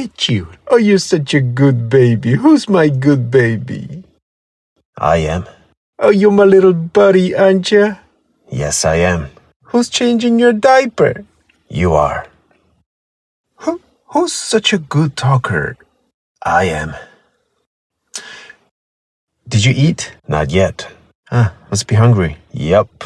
at you. Oh, you're such a good baby. Who's my good baby? I am. Oh, you're my little buddy, aren't you? Yes, I am. Who's changing your diaper? You are. Who, who's such a good talker? I am. Did you eat? Not yet. Ah, must be hungry. Yep.